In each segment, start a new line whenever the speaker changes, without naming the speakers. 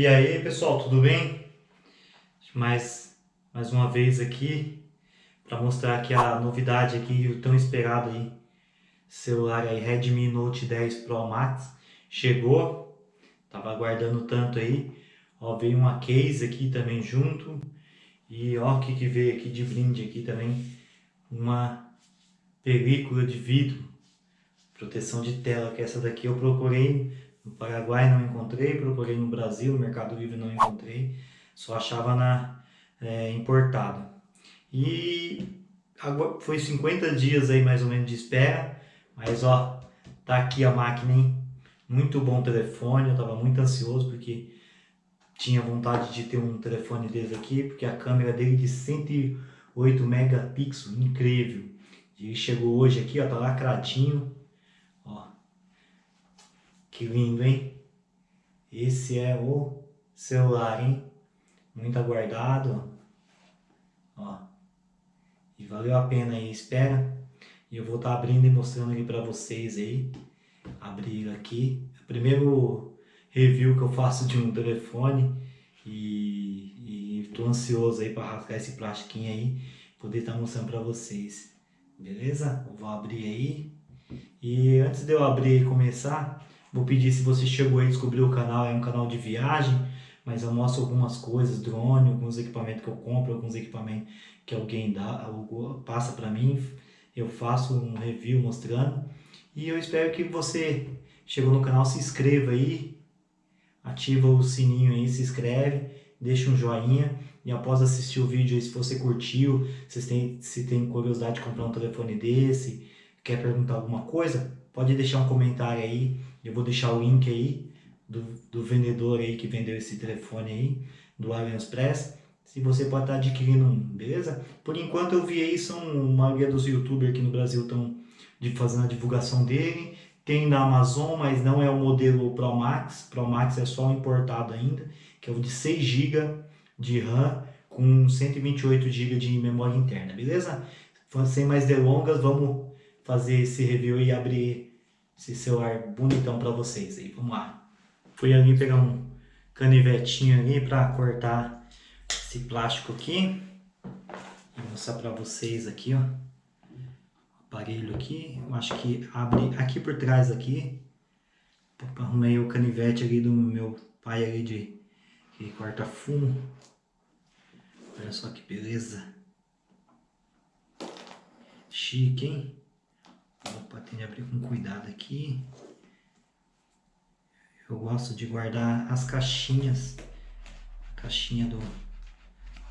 E aí pessoal, tudo bem? Mais, mais uma vez aqui para mostrar aqui a novidade aqui, o tão esperado aí celular aí Redmi Note 10 Pro Max. Chegou, tava aguardando tanto aí, ó veio uma case aqui também junto. E ó o que que veio aqui de brinde aqui também, uma película de vidro, proteção de tela, que essa daqui eu procurei no Paraguai não encontrei, procurei no Brasil, no Mercado Livre não encontrei, só achava na é, importada. E foi 50 dias aí mais ou menos de espera, mas ó, tá aqui a máquina, hein? Muito bom telefone, eu tava muito ansioso porque tinha vontade de ter um telefone desse aqui, porque a câmera dele de 108 megapixels, incrível. E chegou hoje aqui, ó, tá lacradinho, que lindo, hein? Esse é o celular, hein? Muito aguardado. Ó. E valeu a pena aí, espera. E eu vou estar tá abrindo e mostrando aqui para vocês aí. Abrir aqui. É o primeiro review que eu faço de um telefone. E, estou ansioso aí para rasgar esse plastiquinho aí. Poder estar tá mostrando para vocês. Beleza? Eu vou abrir aí. E antes de eu abrir e começar, Vou pedir se você chegou e descobriu o canal, é um canal de viagem, mas eu mostro algumas coisas, drone, alguns equipamentos que eu compro, alguns equipamentos que alguém dá, passa para mim, eu faço um review mostrando. E eu espero que você chegou no canal, se inscreva aí, ativa o sininho aí, se inscreve, deixa um joinha e após assistir o vídeo aí, se você curtiu, se tem, se tem curiosidade de comprar um telefone desse, quer perguntar alguma coisa, pode deixar um comentário aí eu vou deixar o link aí do, do vendedor aí que vendeu esse telefone aí, do AliExpress. Se você pode estar adquirindo um, beleza? Por enquanto eu vi aí, são a maioria dos youtubers aqui no Brasil estão fazendo a divulgação dele. Tem na Amazon, mas não é o modelo Pro Max. Pro Max é só importado ainda, que é o de 6 GB de RAM com 128 GB de memória interna, beleza? Sem mais delongas, vamos fazer esse review e abrir esse celular bonitão para vocês aí. Vamos lá. Fui ali pegar um canivetinho ali para cortar esse plástico aqui e mostrar para vocês aqui, ó. Aparelho aqui, eu acho que abre aqui por trás aqui. Arrumei o canivete ali do meu pai ali de que corta fumo. Olha só que beleza. Chique, hein? Opa, tem de abrir com cuidado aqui. Eu gosto de guardar as caixinhas. A caixinha do,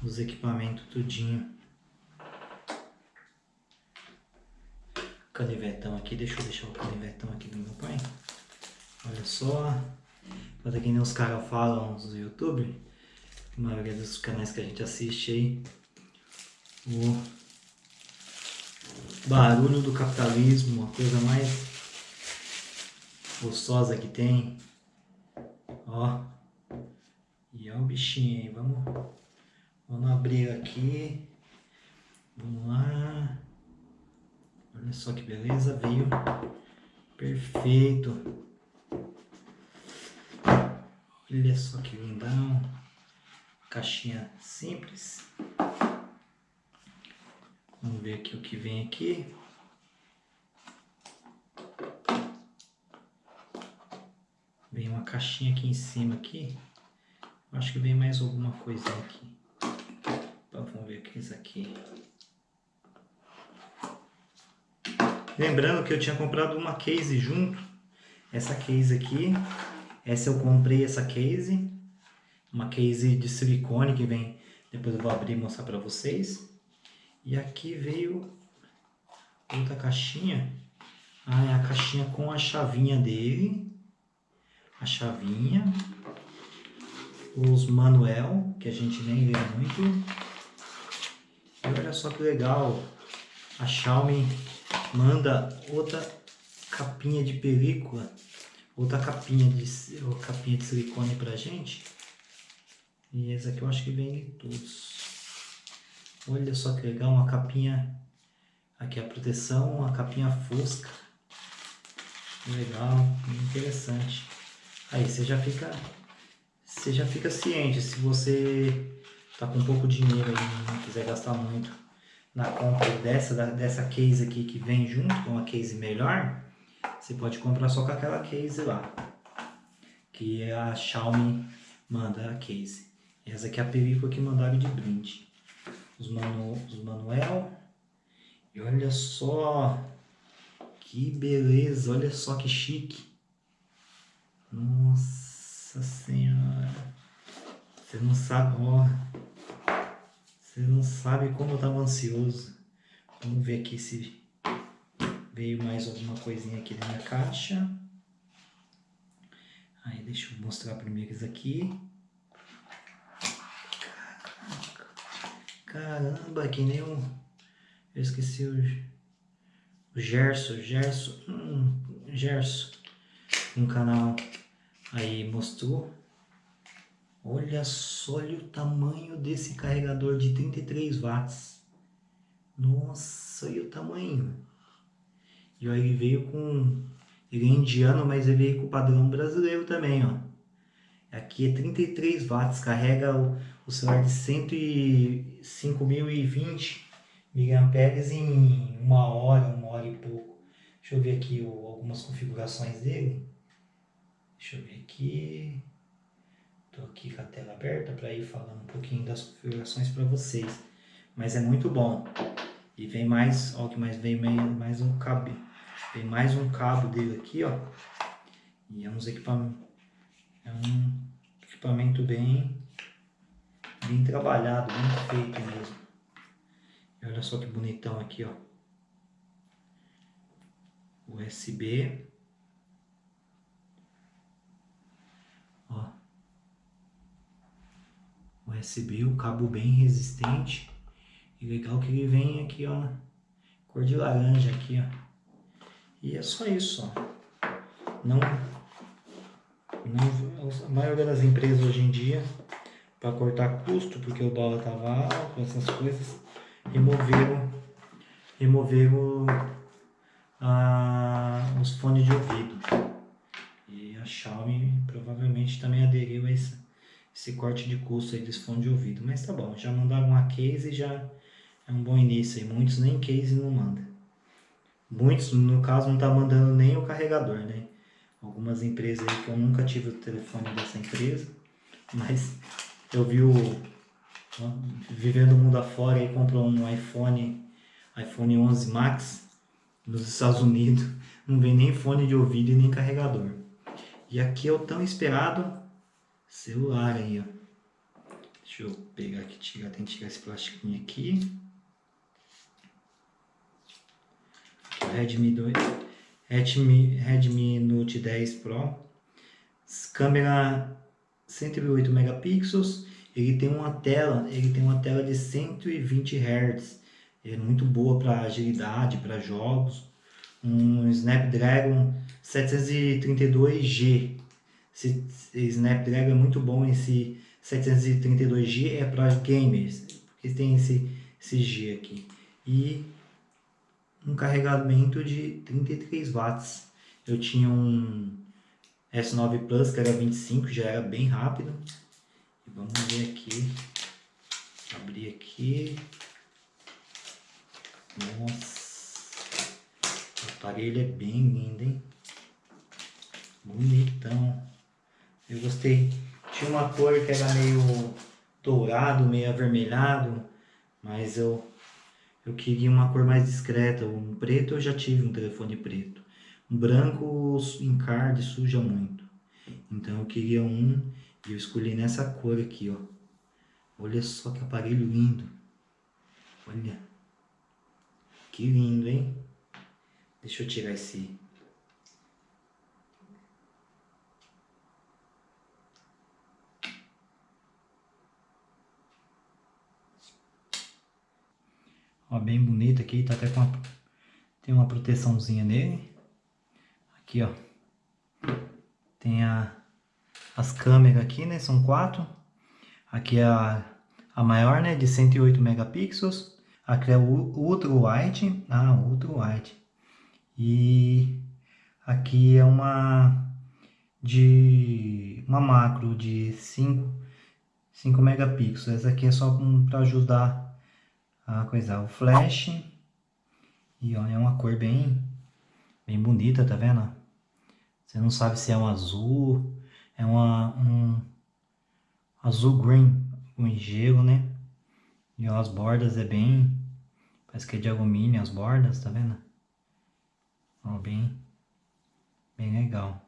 dos equipamentos tudinho. Canivetão aqui. Deixa eu deixar o canivetão aqui do meu pai. Olha só. Para quem nem os caras falam nos YouTube. A maioria dos canais que a gente assiste aí. O barulho do capitalismo, a coisa mais gostosa que tem. Ó. E ó o bichinho aí, vamos, vamos abrir aqui. Vamos lá. Olha só que beleza, veio perfeito. Olha só que lindão. Caixinha simples. Vamos ver aqui o que vem aqui. Vem uma caixinha aqui em cima aqui. Acho que vem mais alguma coisa aqui. Vamos ver o que é isso aqui. Lembrando que eu tinha comprado uma case junto. Essa case aqui. Essa eu comprei essa case. Uma case de silicone que vem... Depois eu vou abrir e mostrar para vocês. E aqui veio outra caixinha. Ah, é a caixinha com a chavinha dele. A chavinha. Os manuel, que a gente nem lê muito. E olha só que legal. A Xiaomi manda outra capinha de película. Outra capinha de, capinha de silicone pra gente. E essa aqui eu acho que vem de todos. Olha só que legal, uma capinha, aqui a proteção, uma capinha fosca. Legal, interessante. Aí você já fica você já fica ciente. Se você tá com pouco dinheiro e não quiser gastar muito na compra dessa, dessa case aqui que vem junto com uma case melhor, você pode comprar só com aquela case lá. Que a Xiaomi manda a case. Essa aqui é a película que mandaram de brinde. Os, manu, os manuel. E olha só que beleza, olha só que chique. Nossa senhora. Você não sabe, ó. Você não sabe como eu tava ansioso. Vamos ver aqui se veio mais alguma coisinha aqui na minha caixa. Aí deixa eu mostrar primeiro isso aqui. Caramba, que nem um... Eu esqueci o... O Gerson, Gerson, hum, Gerson. Um canal aí mostrou. Olha só olha o tamanho desse carregador de 33 watts. Nossa, olha o tamanho. E olha, ele veio com... Ele é indiano, mas ele veio com o padrão brasileiro também, ó. Aqui é 33 watts, carrega o, o celular de 105.020 mAh em uma hora, uma hora e pouco. Deixa eu ver aqui o, algumas configurações dele. Deixa eu ver aqui. Estou aqui com a tela aberta para ir falando um pouquinho das configurações para vocês. Mas é muito bom. E vem mais, ó, que mais vem mais um cabo. Tem mais um cabo dele aqui, ó. E é. É um equipamento bem, bem trabalhado, bem feito mesmo. E olha só que bonitão aqui, ó. USB. Ó. USB, o cabo bem resistente. E legal que ele vem aqui, ó, cor de laranja aqui, ó. E é só isso, ó. Não, não, a maioria das empresas hoje em dia, para cortar custo, porque o dólar tava alto, essas coisas, removeram, removeram ah, os fones de ouvido. E a Xiaomi provavelmente também aderiu a esse, esse corte de custo aí desse fone de ouvido. Mas tá bom, já mandaram uma case e já é um bom início aí. Muitos nem case não mandam. Muitos, no caso, não tá mandando nem o carregador, né? Algumas empresas aí que eu nunca tive o telefone dessa empresa, mas eu vi o vivendo o mundo afora e comprou um iPhone, iPhone 11 Max nos Estados Unidos, não vem nem fone de ouvido e nem carregador. E aqui é o tão esperado celular aí, ó. Deixa eu pegar aqui, tirar, tem que tirar esse plastiquinho aqui. Redmi 2, Redmi, Redmi Note 10 Pro, câmera 108 megapixels, ele tem uma tela, ele tem uma tela de 120 Hz, é muito boa para agilidade, para jogos, um Snapdragon 732G, esse Snapdragon é muito bom, esse 732G é para gamers, porque tem esse, esse G aqui, e um carregamento de 33 watts. Eu tinha um S9 Plus que era 25, já era bem rápido. Vamos ver aqui. Abrir aqui. Nossa. O aparelho é bem lindo, hein? Bonitão. Eu gostei. Tinha uma cor que era meio dourado, meio avermelhado. Mas eu eu queria uma cor mais discreta. Um preto eu já tive um telefone preto. Branco encarde, suja muito. Então eu queria um e eu escolhi nessa cor aqui, ó. Olha só que aparelho lindo. Olha. Que lindo, hein? Deixa eu tirar esse Ó, bem bonito aqui, tá até com uma, tem uma proteçãozinha nele. Aqui, ó. Tem a, as câmeras aqui, né? São quatro. Aqui é a, a maior, né? De 108 megapixels. Aqui é o Ultra Wide. Ah, Ultra Wide. E aqui é uma de uma macro de 5, 5 megapixels. Essa aqui é só para ajudar a coisar o flash. E ó, é uma cor bem, bem bonita, tá vendo? Você não sabe se é um azul, é uma, um azul green, com gelo, né? E ó, as bordas é bem, parece que é de alumínio as bordas, tá vendo? Ó, bem, bem legal.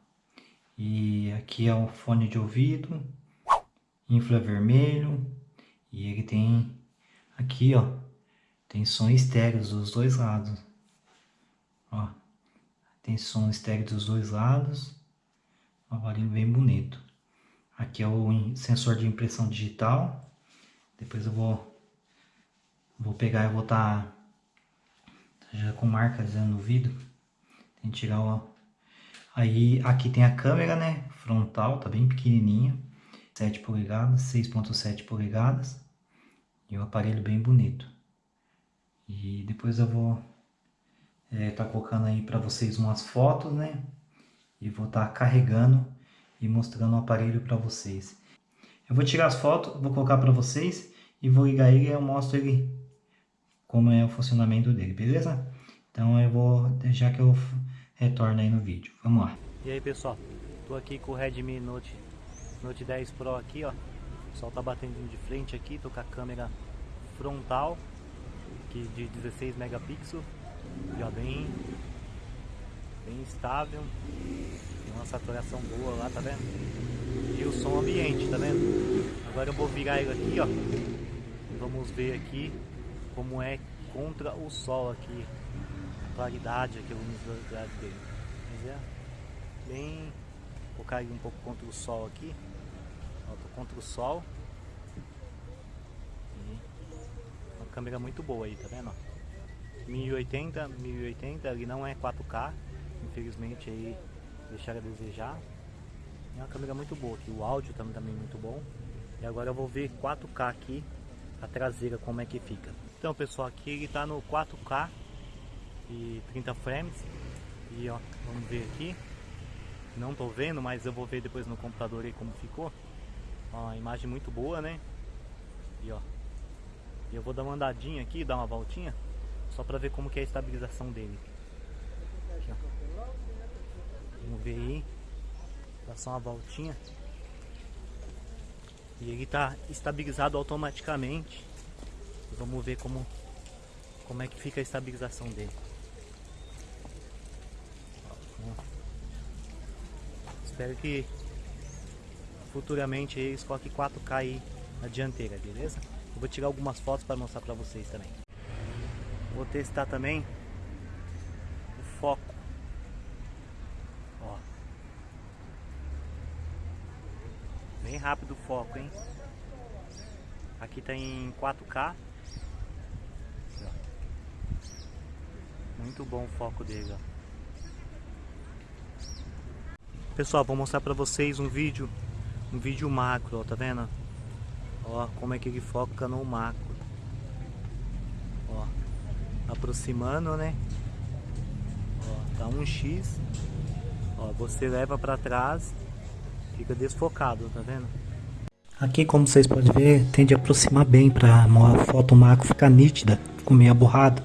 E aqui é o fone de ouvido, infravermelho, e ele tem aqui, ó, tem som estéreo dos dois lados. Ó, tem som estéreo dos dois lados. Um aparelho bem bonito. Aqui é o sensor de impressão digital. Depois eu vou vou pegar e vou estar tá já com marca dizendo no vidro. Tem que tirar o Aí aqui tem a câmera, né? Frontal, tá bem pequenininha. 7 polegadas, 6.7 polegadas. E o aparelho bem bonito. E depois eu vou é, tá colocando aí para vocês umas fotos, né? E vou estar tá carregando e mostrando o aparelho para vocês. Eu vou tirar as fotos, vou colocar para vocês e vou ligar ele e eu mostro ele como é o funcionamento dele, beleza? Então eu vou deixar que eu retorno aí no vídeo. Vamos lá.
E aí pessoal, tô aqui com o Redmi Note, Note 10 Pro aqui, ó. O sol tá batendo de frente aqui, tô com a câmera frontal aqui de 16 megapixels, já bem, bem estável, tem uma saturação boa lá, tá vendo? E o som ambiente, tá vendo? Agora eu vou virar ele aqui, ó. Vamos ver aqui como é contra o sol aqui, a claridade aqui, a luminosidade dele. Mas é bem, vou ele um pouco contra o sol aqui, ó, tô contra o sol câmera muito boa aí, tá vendo? 1080, 1080, ele não é 4K, infelizmente aí deixaram a desejar. É uma câmera muito boa aqui, o áudio também, também muito bom. E agora eu vou ver 4K aqui, a traseira como é que fica. Então pessoal, aqui ele tá no 4K e 30 frames. E ó, vamos ver aqui. Não tô vendo, mas eu vou ver depois no computador aí como ficou. Ó, a imagem muito boa, né? E ó, eu vou dar uma andadinha aqui, dar uma voltinha, só para ver como que é a estabilização dele. Aqui, Vamos ver aí. Só uma voltinha. E ele está estabilizado automaticamente. Vamos ver como, como é que fica a estabilização dele. Espero que futuramente eles coloquem 4K aí na dianteira, beleza? Eu vou tirar algumas fotos para mostrar para vocês também. Vou testar também o foco. Ó. Bem rápido o foco, hein? Aqui tá em 4K. Muito bom o foco dele, ó. Pessoal, vou mostrar pra vocês um vídeo, um vídeo macro, ó, tá vendo? Ó, como é que ele foca no macro. Aproximando, né? Ó, tá um X. Ó, você leva para trás, fica desfocado, tá vendo?
Aqui, como vocês podem ver, tende a aproximar bem para a foto macro ficar nítida, ficou meio aborrado.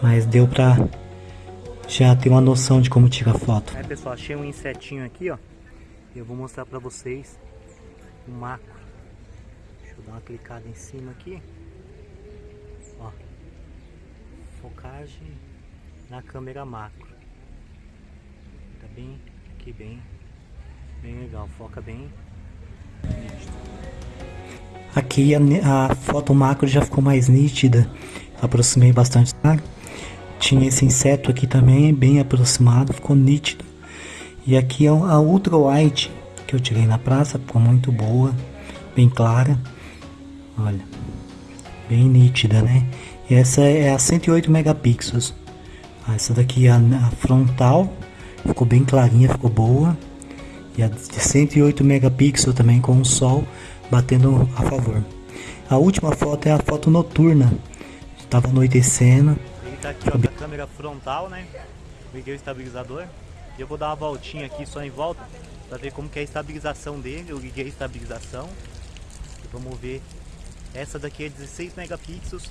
Mas deu pra já ter uma noção de como tirar foto.
É pessoal, achei um insetinho aqui, ó. Eu vou mostrar pra vocês o macro. Deixa eu dar uma clicada em cima aqui. Ó. Focagem na câmera macro. Tá bem aqui bem bem legal, foca bem
Aqui a, a foto macro já ficou mais nítida. Aproximei bastante. Tá? Tinha esse inseto aqui também, bem aproximado, ficou nítido. E aqui a ultra wide que eu tirei na praça, ficou muito boa, bem clara. Olha, bem nítida, né? E essa é a 108 megapixels. Essa daqui é a, frontal, ficou bem clarinha, ficou boa. E a de 108 megapixels também com o sol batendo a favor. A última foto é a foto noturna. Estava anoitecendo.
Ele tá aqui ó, com a câmera frontal, né? Liguei o estabilizador. E eu vou dar uma voltinha aqui só em volta para ver como que é a estabilização dele. Eu liguei a estabilização e vamos ver. Essa daqui é 16 megapixels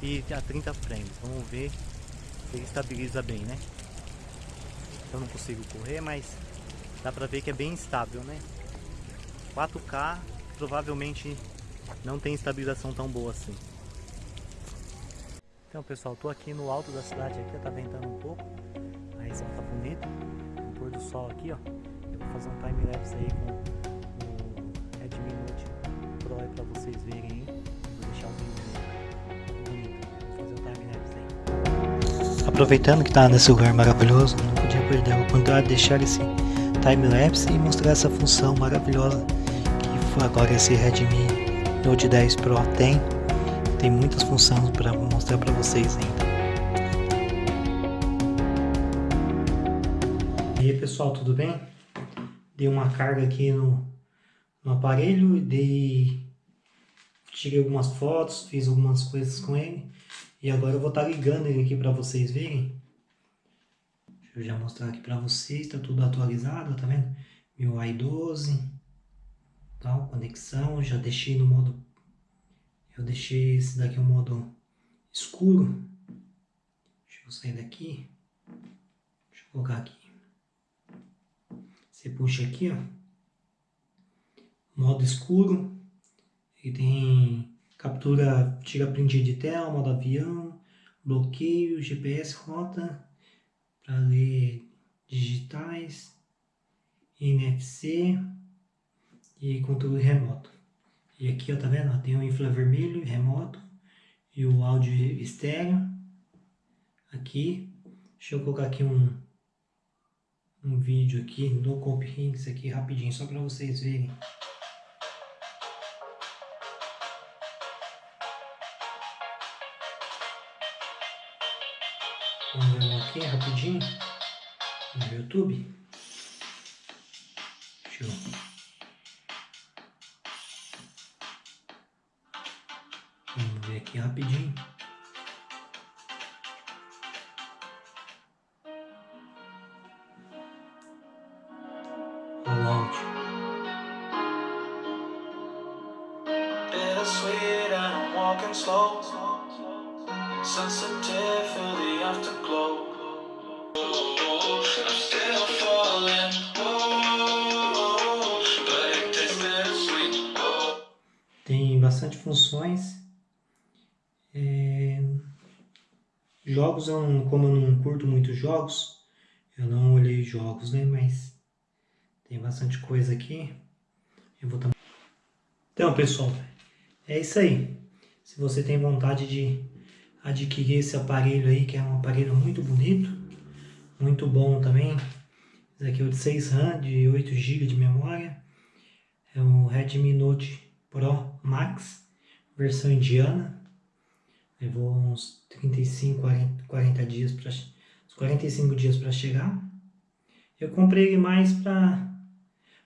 e a 30 frames. Vamos ver se ele estabiliza bem, né? Eu não consigo correr, mas dá pra ver que é bem estável, né? 4K provavelmente não tem estabilização tão boa assim. Então pessoal, tô aqui no alto da cidade aqui, tá ventando um pouco, a região tá bonita, o pôr do sol aqui, ó. Eu vou fazer um time lapse aí com o Redmi Note Pro pra vocês verem aí. Aproveitando que tá nesse lugar maravilhoso, não podia perder a oportunidade de deixar esse time lapse e mostrar essa função maravilhosa que agora esse Redmi Note 10 Pro tem tem muitas funções para mostrar para vocês ainda.
E aí pessoal, tudo bem? Dei uma carga aqui no, no aparelho, dei, tirei algumas fotos, fiz algumas coisas com ele. E agora eu vou estar tá ligando ele aqui para vocês verem. Deixa eu já mostrar aqui para vocês, está tudo atualizado, tá vendo? Meu i12, tal, conexão, já deixei no modo eu deixei esse daqui o modo escuro. Deixa eu sair daqui. Deixa eu colocar aqui. Você puxa aqui, ó. Modo escuro. E tem captura, tira print de tela, modo avião, bloqueio, GPS, rota, para ler digitais, NFC e controle remoto. E aqui, ó, tá vendo? Tem o infravermelho remoto e o áudio estéreo. Aqui, deixa eu colocar aqui um, um vídeo aqui no Comphings aqui rapidinho, só para vocês verem. Aqui rapidinho no YouTube. Deixa eu Vamos ver aqui rapidinho. Funções Jogos, eu não, como eu não curto muito jogos, eu não olhei jogos, né? Mas tem bastante coisa aqui. Eu vou também. Então, pessoal, é isso aí. Se você tem vontade de adquirir esse aparelho aí, que é um aparelho muito bonito, muito bom também. Esse aqui é o de 6 RAM, de 8 GB de memória. É o Redmi Note Pro Max, versão indiana. Levou uns 35, 40, 40 dias para 45 dias para chegar. Eu comprei ele mais para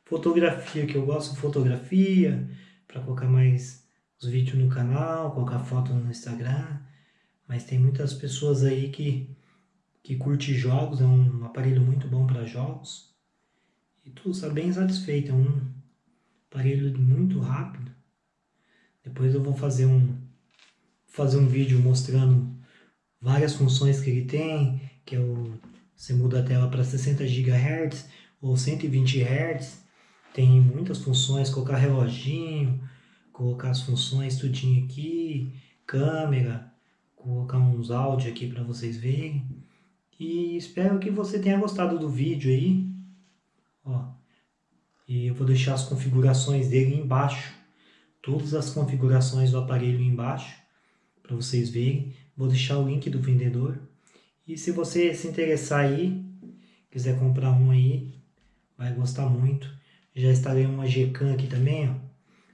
fotografia, que eu gosto de fotografia, para colocar mais os vídeos no canal, colocar foto no Instagram. Mas tem muitas pessoas aí que, que curte jogos, é um aparelho muito bom para jogos. E tu está bem satisfeito, é um aparelho muito rápido. Depois eu vou fazer um, fazer um vídeo mostrando várias funções que ele tem, que é o, você muda a tela para 60 GHz ou 120 Hz, tem muitas funções, colocar reloginho, colocar as funções tudinho aqui, câmera, colocar uns áudios aqui para vocês verem. E espero que você tenha gostado do vídeo aí. Ó, e eu vou deixar as configurações dele embaixo. Todas as configurações do aparelho embaixo para vocês verem. Vou deixar o link do vendedor. E se você se interessar aí, quiser comprar um aí, vai gostar muito. Já instalei uma Gcam aqui também, ó.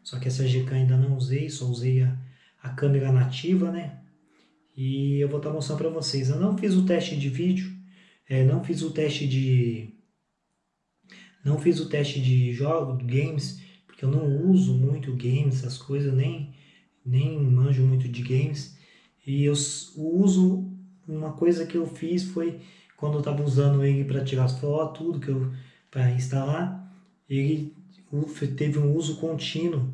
Só que essa Gcam ainda não usei, só usei a, a câmera nativa, né? E eu vou estar mostrando para vocês. Eu não fiz o teste de vídeo, é, não fiz o teste de... Não fiz o teste de jogos, games, porque eu não uso muito games, essas coisas, nem nem manjo muito de games. E eu uso, uma coisa que eu fiz foi, quando eu estava usando ele para tirar as fotos, tudo que eu para instalar, ele teve um uso contínuo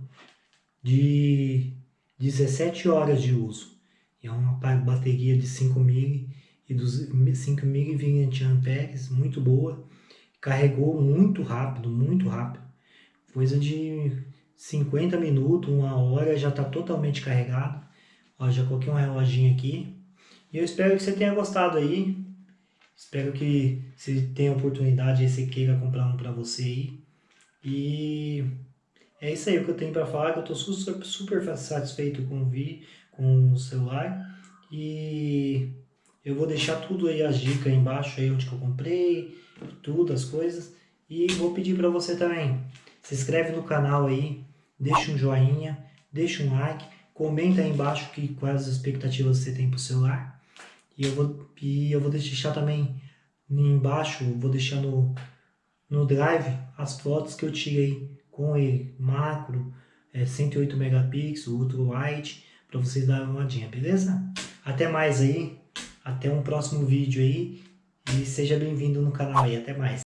de 17 horas de uso. É uma bateria de 5 mil e dos 5 mAh, muito boa. Carregou muito rápido, muito rápido. Coisa de 50 minutos, uma hora já está totalmente carregado. Ó, já coloquei um reloginho aqui. E eu espero que você tenha gostado aí. Espero que se tenha oportunidade, você queira comprar um para você aí. E é isso aí o que eu tenho para falar, eu estou super, super satisfeito com o, vi, com o celular. E eu vou deixar tudo aí, as dicas aí embaixo, aí onde que eu comprei, tudo, as coisas. E vou pedir para você também, se inscreve no canal aí, deixa um joinha, deixa um like, comenta aí embaixo que, quais as expectativas você tem para o celular. E eu vou, e eu vou deixar também embaixo, vou deixar no, no Drive as fotos que eu tirei com ele, macro, é, 108 megapixels, ultra wide, para vocês darem uma olhadinha, beleza? Até mais aí, até um próximo vídeo aí, e seja bem-vindo no canal aí, até mais.